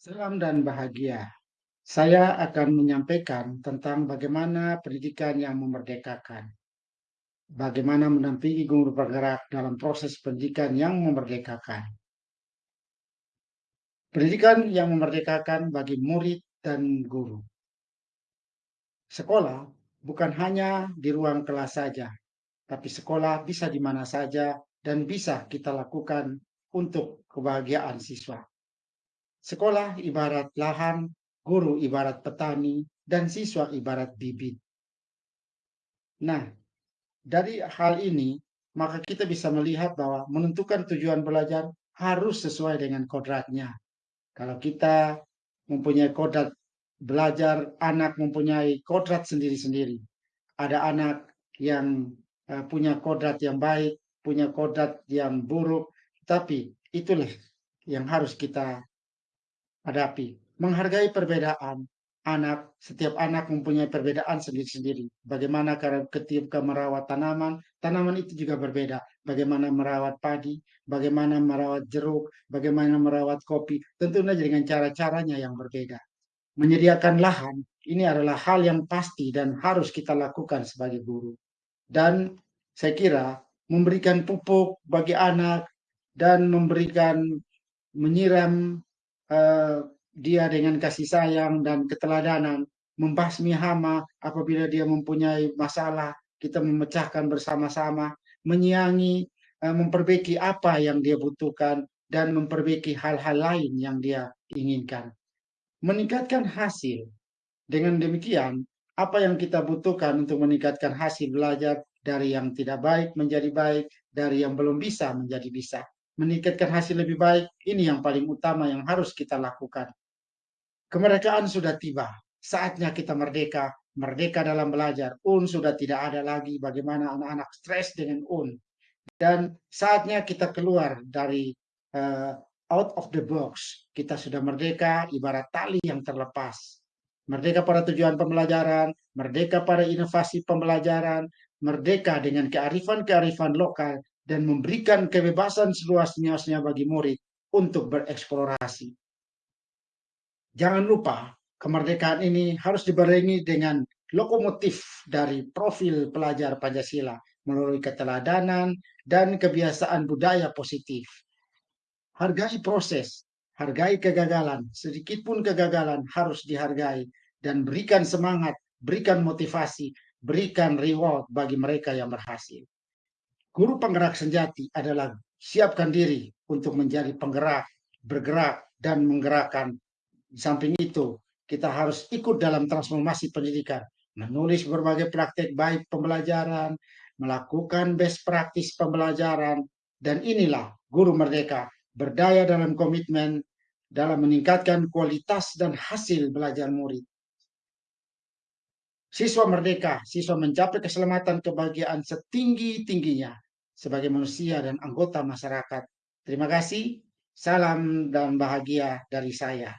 Salam dan bahagia. Saya akan menyampaikan tentang bagaimana pendidikan yang memerdekakan. Bagaimana mendampingi guru bergerak dalam proses pendidikan yang memerdekakan. Pendidikan yang memerdekakan bagi murid dan guru. Sekolah bukan hanya di ruang kelas saja, tapi sekolah bisa di mana saja dan bisa kita lakukan untuk kebahagiaan siswa. Sekolah ibarat lahan, guru ibarat petani, dan siswa ibarat bibit. Nah, dari hal ini, maka kita bisa melihat bahwa menentukan tujuan belajar harus sesuai dengan kodratnya. Kalau kita mempunyai kodrat belajar, anak mempunyai kodrat sendiri-sendiri. Ada anak yang uh, punya kodrat yang baik, punya kodrat yang buruk, tapi itulah yang harus kita hadapi. Menghargai perbedaan anak, setiap anak mempunyai perbedaan sendiri-sendiri. Bagaimana ketika merawat tanaman, tanaman itu juga berbeda. Bagaimana merawat padi, bagaimana merawat jeruk, bagaimana merawat kopi, tentu saja dengan cara-caranya yang berbeda. Menyediakan lahan, ini adalah hal yang pasti dan harus kita lakukan sebagai guru. Dan saya kira memberikan pupuk bagi anak dan memberikan menyiram uh, dia dengan kasih sayang dan keteladanan membasmi hama apabila dia mempunyai masalah kita memecahkan bersama-sama menyiangi uh, memperbaiki apa yang dia butuhkan dan memperbaiki hal-hal lain yang dia inginkan. Meningkatkan hasil. Dengan demikian apa yang kita butuhkan untuk meningkatkan hasil belajar dari yang tidak baik menjadi baik dari yang belum bisa menjadi bisa meningkatkan hasil lebih baik, ini yang paling utama yang harus kita lakukan. Kemerdekaan sudah tiba, saatnya kita merdeka, merdeka dalam belajar. UN sudah tidak ada lagi bagaimana anak-anak stres dengan UN. Dan saatnya kita keluar dari uh, out of the box. Kita sudah merdeka ibarat tali yang terlepas. Merdeka pada tujuan pembelajaran, merdeka pada inovasi pembelajaran, merdeka dengan kearifan-kearifan lokal dan memberikan kebebasan seluas-luasnya bagi murid untuk bereksplorasi. Jangan lupa, kemerdekaan ini harus dibarengi dengan lokomotif dari profil pelajar Pancasila melalui keteladanan dan kebiasaan budaya positif. Hargai proses, hargai kegagalan, sedikit pun kegagalan harus dihargai dan berikan semangat, berikan motivasi, berikan reward bagi mereka yang berhasil. Guru penggerak sejati adalah siapkan diri untuk menjadi penggerak, bergerak, dan menggerakkan. Di samping itu, kita harus ikut dalam transformasi pendidikan, menulis berbagai praktek baik pembelajaran, melakukan best practice pembelajaran, dan inilah guru merdeka berdaya dalam komitmen dalam meningkatkan kualitas dan hasil belajar murid. Siswa merdeka, siswa mencapai keselamatan kebahagiaan setinggi-tingginya sebagai manusia dan anggota masyarakat. Terima kasih, salam dan bahagia dari saya.